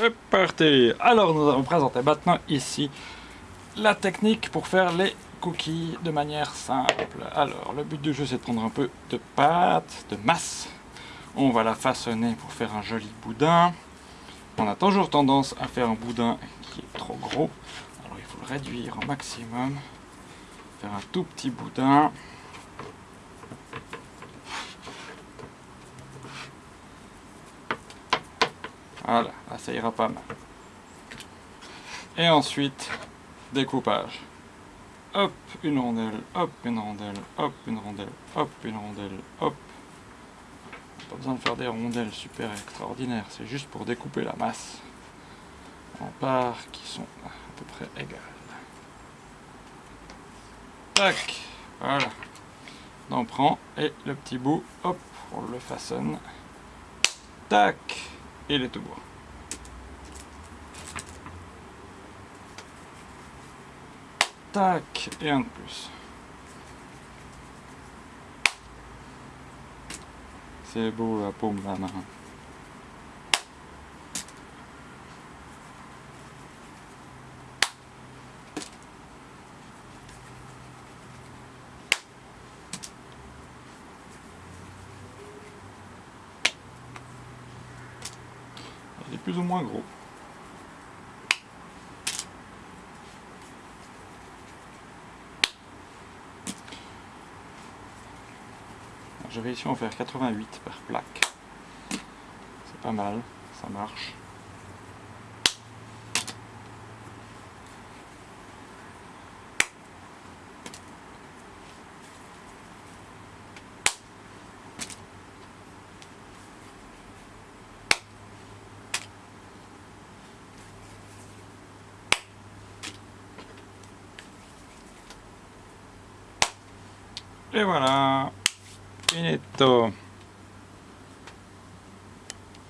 C'est parti Alors nous allons présenter maintenant ici la technique pour faire les cookies de manière simple. Alors le but du jeu c'est de prendre un peu de pâte, de masse. On va la façonner pour faire un joli boudin. On a toujours tendance à faire un boudin qui est trop gros. Alors il faut le réduire au maximum. Faire un tout petit boudin. Voilà, là ça ira pas mal. Et ensuite, découpage. Hop, une rondelle, hop, une rondelle, hop, une rondelle, hop, une rondelle, hop. Pas besoin de faire des rondelles super extraordinaires, c'est juste pour découper la masse en parts qui sont à peu près égales. Tac, voilà. On prend et le petit bout, hop, on le façonne. Tac et les tout bois. Tac, et un de plus. C'est beau Est plus ou moins gros. Je vais ici en faire 88 par plaque. C'est pas mal, ça marche. Et voilà, finito.